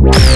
Wow.